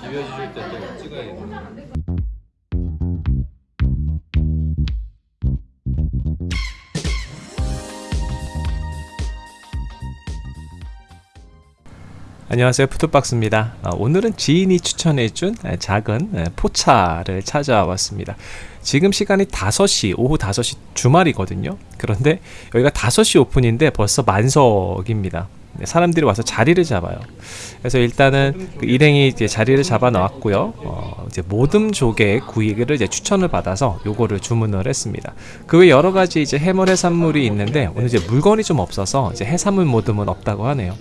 비벼주실 때또 찍어야겠네. 안녕하세요. 푸드박스입니다. 어, 오늘은 지인이 추천해준 에, 작은 에, 포차를 찾아왔습니다. 지금 시간이 5시 오후 5시 주말이거든요. 그런데 여기가 5시 오픈인데 벌써 만석입니다. 네, 사람들이 와서 자리를 잡아요. 그래서 일단은 그 일행이 이제 자리를 잡아 놨고요. 어, 이제 모듬 조개 구이를 이제 추천을 받아서 요거를 주문을 했습니다. 그 외 여러 가지 이제 해물 해산물이 있는데 오늘 이제 물건이 좀 없어서 이제 해산물 모듬은 없다고 하네요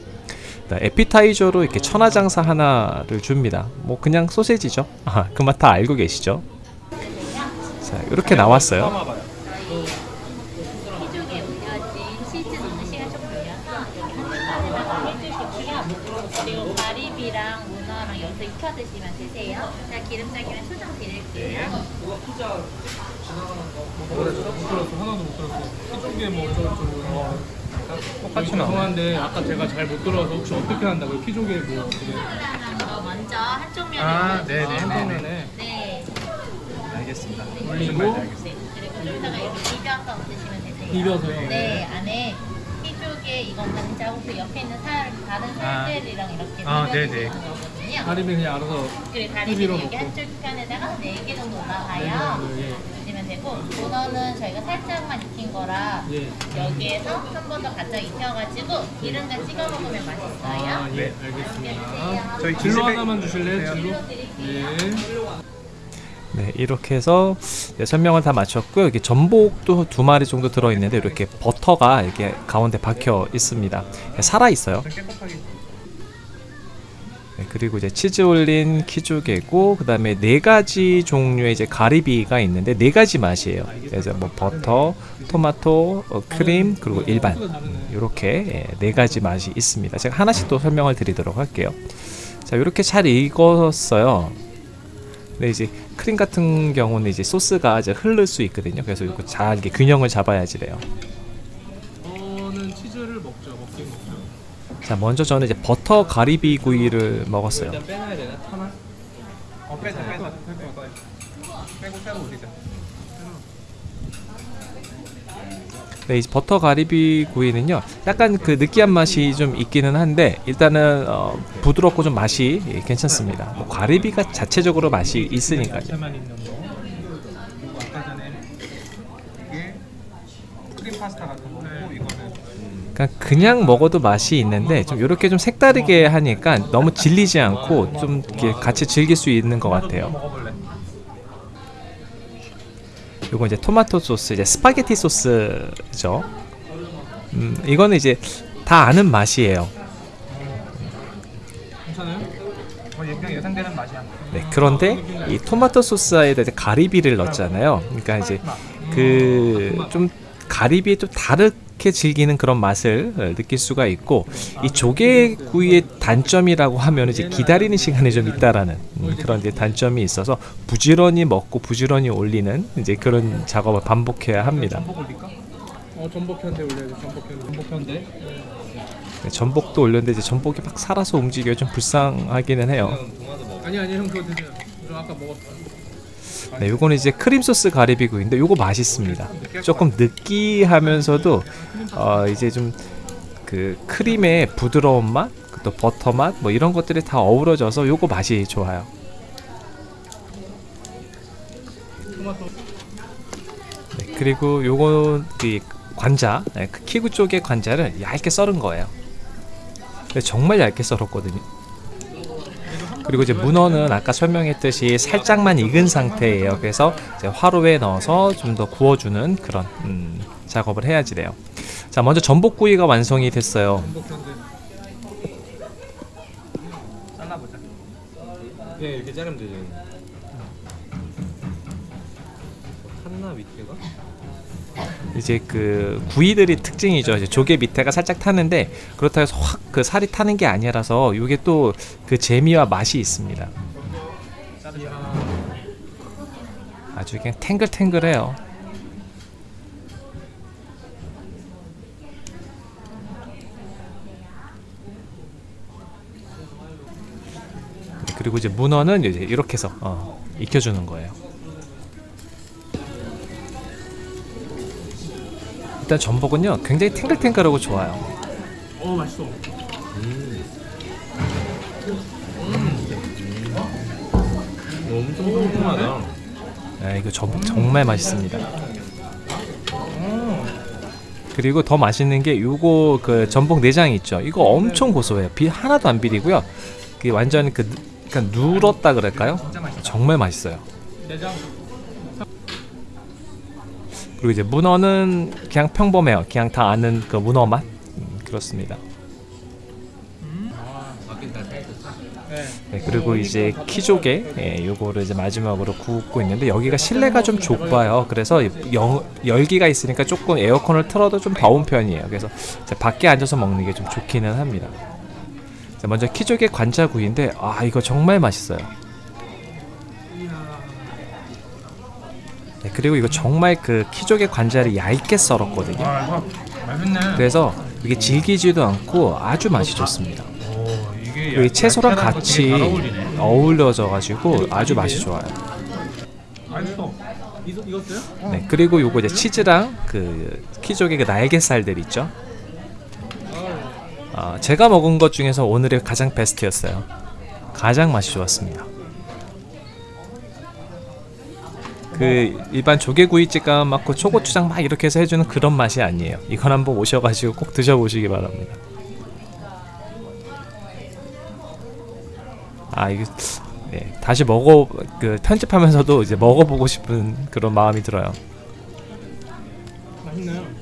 네, 에피타이저로 이렇게 천하장사 하나를 줍니다. 뭐 그냥 소세지죠. 아, 그 맛 다 알고 계시죠? 자, 이렇게 나왔어요. 하나도 못 들었어 피조개 뭐 어쩌고 저쩌고 똑같이 나와. 죄송한데 아까 제가 잘 못 들어서 혹시 어떻게 한다고요? 피조개 뭐 어떻게 어, 먼저 한쪽 면을 아 올려서 네네 한번면에 네. 알겠습니다. 올리고 네. 그리고 여기다가 이렇게 비벼서 드시면 되세요. 비벼서요? 네, 안에 피조개 이건 반자고 그 옆에 있는 살 다른 살들이랑 이렇게 아, 비벼 네네. 드시는 거거든요. 가리비 그냥 알아서 그리고 다리비는 여기 먹고. 한쪽 편에다가 4개 정도 올라가요. 네, 네, 드 되고 문어는 저희가 살짝만 익힌 거라 예. 여기에서 한 번 더 바짝 익혀가지고 기름장 찍어 먹으면 맛있어요. 아, 예, 알겠습니다. 저희 진로 하나만 주실래요? 진로? 진로. 예. 네, 이렇게 해서 네, 설명을 다 마쳤고요. 여기 전복도 두 마리 정도 들어 있는데 이렇게 버터가 이렇게 가운데 박혀 있습니다. 살아 있어요. 네, 그리고 이제 치즈 올린 키조개고 그 다음에 네 가지 종류의 이제 가리비가 있는데 네 가지 맛이에요. 그래서 뭐 버터, 토마토, 어, 크림 그리고 일반 소스가 다르네. 이렇게 네 가지 맛이 있습니다. 제가 하나씩 또 설명을 드리도록 할게요. 자, 이렇게 잘 익었어요. 근데 이제 크림 같은 경우는 이제 소스가 이제 흐를 수 있거든요. 그래서 이거 잘 이렇게 균형을 잡아야지 돼요. 저는 치즈를 먹죠. 먹긴 먹죠. 자, 먼저 저는 이제 버터 가리비 구이를 먹었어요. 일단 빼놔야 되나? 하나? 어 빼자 빼자 뺄것 빼고 빼고 우리자. 네, 이 버터 가리비 구이는요, 약간 그 느끼한 맛이 좀 있기는 한데 일단은 어, 부드럽고 좀 맛이 예, 괜찮습니다. 뭐 가리비가 자체적으로 맛이 있으니까요. 야채만 있는 거. 그리고 아까 전에 이게 크림 파스타 같은 거고 이거는 그러니까 그냥 먹어도 맛이 있는데 좀 이렇게 좀 색다르게 하니까 너무 질리지 않고 좀 이렇게 같이 즐길 수 있는 것 같아요. 요거 이제 토마토 소스, 이제 스파게티 소스죠. 음, 이거는 이제 다 아는 맛이에요. 네, 그런데 이 토마토 소스에다 이제 가리비를 넣었잖아요. 그러니까 이제 그 좀 가리비에 좀 다 르게 즐기는 그런 맛을 어, 느낄 수가 있고 이 조개구이의 단점이라고 하면 이제 기다리는 시간이 좀 있다라는 음, 그런 이제 단점이 있어서 부지런히 먹고 부지런히 올리는 이제 그런 작업을 반복해야 합니다. 어 전복 편대 올려야죠. 전복 편대. 전복 편대. 네, 전복도 올렸는데 이제 전복이 막 살아서 움직여 좀 불쌍하기는 해요. 아니 아니 형 그거 드세요. 저 아까 먹었어. 네, 요거는 이제 크림 소스 가리비구이인데 요거 맛있습니다. 조금 느끼하면서도 어 이제 좀 그 크림의 부드러운 맛, 또 버터 맛, 뭐 이런 것들이 다 어우러져서 요거 맛이 좋아요. 네, 그리고 요거 그 관자, 네, 그 키구 쪽의 관자를 얇게 썰은 거예요. 정말 얇게 썰었거든요. 그리고 이제 문어는 아까 설명했듯이 살짝만 익은 상태예요. 그래서 이제 화로에 넣어서 좀 더 구워주는 그런 음, 작업을 해야지 돼요. 자, 먼저 전복구이가 완성이 됐어요. 예, 네 이렇게 자르면 되죠. 탔나 밑에가? 이제 그 구이들이 특징이죠. 이제 조개 밑에가 살짝 타는데 그렇다고 해서 확 그 살이 타는 게 아니라서 이게 또 그 재미와 맛이 있습니다. 아주 그냥 탱글탱글해요. 그리고 이제 문어는 이제 이렇게 해서 어, 익혀주는 거예요. 일단 전복은요 굉장히 탱글탱글하고 좋아요. 어 맛있어. 엄청 뚱뚱하다. 네, 이거 전복 정말 맛있습니다. 그리고 더 맛있는 게 요거 그 전복 내장 있죠. 이거 엄청 고소해요. 비 하나도 안 비리고요. 그 완전 그 그러니까 누렇다 그럴까요? 정말 맛있어요. 그리고 이제 문어는 그냥 평범해요. 그냥 다 아는 그 문어 맛 음, 그렇습니다. 네. 네, 그리고 이제 키조개 예, 요거를 이제 마지막으로 굽고 있는데 여기가 실내가 좀 좁아요. 그래서 영, 열기가 있으니까 조금 에어컨을 틀어도 좀 더운 편이에요. 그래서 밖에 앉아서 먹는 게 좀 좋기는 합니다. 자, 먼저 키조개 관자구이인데 아 이거 정말 맛있어요. 네, 그리고 이거 정말 그 키조개 관자를 얇게 썰었거든요. 아. 그래서 이게 질기지도 않고 아주 맛이 좋습니다. 오 이게 채소랑 같이. 어울려져 가지고 아주 맛이 좋아요. 네, 그리고 요거 이제 치즈랑 그 키조개 그 날개살들 있죠. 아, 제가 먹은 것 중에서 오늘의 가장 베스트였어요. 가장 맛이 좋았습니다. 그 일반 조개구이집 가면 막그 초고추장 막 이렇게 해서 해주는 그런 맛이 아니에요. 이건 한번 오셔가지고 꼭 드셔보시기 바랍니다. 아 이게 네, 다시 먹어 그 편집하면서도 이제 먹어보고 싶은 그런 마음이 들어요. 맛있네요.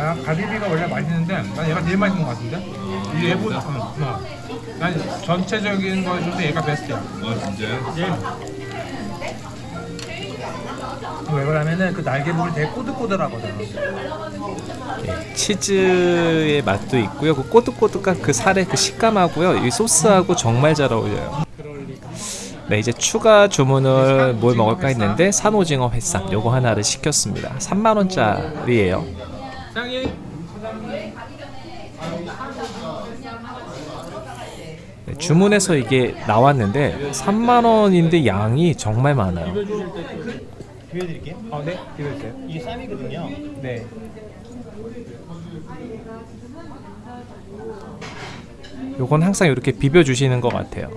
야 가리비가 원래 맛있는데 난 얘가 제일 맛있는 것 같은데. 이 얘보다. 어, 어. 난 전체적인 거에서도 얘가 베스트야. 아 진짜요? 예. 왜 그러냐면은 그 날개 부분이 되게 꼬들꼬들하거든. 네, 치즈의 맛도 있고요. 그 꼬득꼬득한 그 살의 그 식감하고요. 이 소스하고 정말 잘 어울려요. 네, 이제 추가 주문을 뭘 먹을까 했는데 산오징어 회쌈 요거 하나를 시켰습니다. 3만 원짜리예요. 주문해서 이게 나왔는데 3만 원인데 양이 정말 많아요. 비벼주실 때 비벼드릴게요. 아 네? 비벼주세요. 이게 쌈이거든요. 네. 요건 항상 이렇게 비벼 주시는 것 같아요.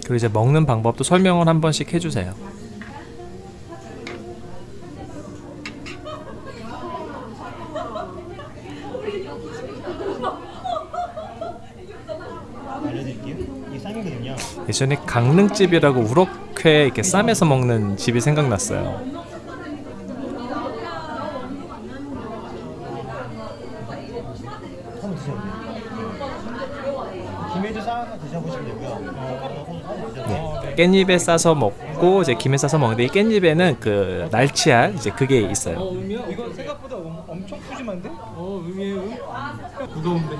그리고 이제 먹는 방법도 설명을 한 번씩 해주세요. 이게 쌈이거든요. 예전에 강릉집이라고 우럭회 이렇게 쌈에서 먹는 집이 생각났어요. 한번 드셔보세요. 김에도 싸서 드셔보시면 되고요. 어, 한번 드셔보세요. 네. 깻잎에 싸서 먹고 이제 김에 싸서 먹는데 이 깻잎에는 그 날치알 이제 그게 어 있어요. 의미야? 이거 생각보다 엄, 엄청 푸짐한데? 어 의미예요? 무거운데.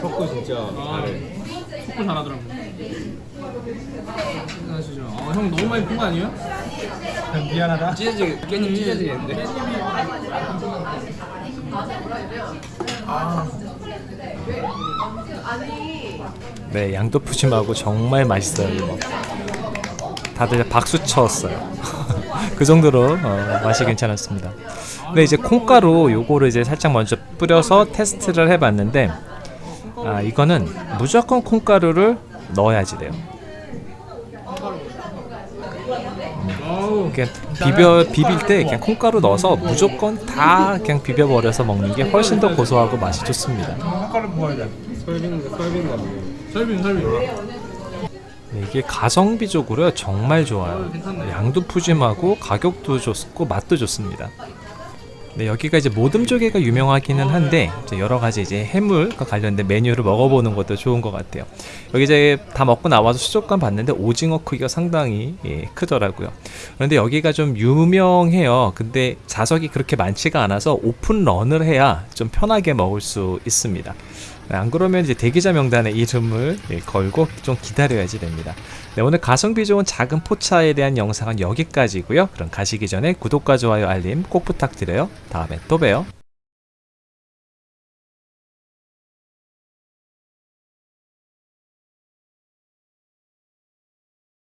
석고 진짜 잘해. 속도 잘하더라고. 하시죠. 어, 형 너무 많이 푼거 아니에요? 미안하다. 찢어지 깻잎 찢어지겠는데? 네, 양도 푸짐하고 정말 맛있어요. 이거. 다들 박수 쳤어요. 그 정도로 어, 맛이 괜찮았습니다. 근데 이제 콩가루 요거를 이제 살짝 먼저 뿌려서 테스트를 해봤는데 아 이거는 무조건 콩가루를 넣어야지 돼요. 어우. 그냥 비벼 비빌 때 그냥 콩가루 넣어서 무조건 다 그냥 비벼 버려서 먹는 게 훨씬 더 고소하고 맛이 좋습니다. 젓가락 부어야 돼. 설빙 보네. 설빙 설빙. 네, 이게 가성비적으로 정말 좋아요. 양도 푸짐하고 가격도 좋고 맛도 좋습니다. 네, 여기가 이제 모듬 조개가 유명하기는 한데 여러 가지 이제 해물과 관련된 메뉴를 먹어보는 것도 좋은 것 같아요. 여기 이제 다 먹고 나와서 수족관 봤는데 오징어 크기가 상당히 예, 크더라고요. 그런데 여기가 좀 유명해요. 근데 좌석이 그렇게 많지가 않아서 오픈 런을 해야 좀 편하게 먹을 수 있습니다. 네, 안 그러면 이제 대기자 명단에 이름을 예, 걸고 좀 기다려야지 됩니다. 네, 오늘 가성비 좋은 작은 포차에 대한 영상은 여기까지고요. 그럼 가시기 전에 구독과 좋아요 알림 꼭 부탁드려요. 다음에 또 봬요.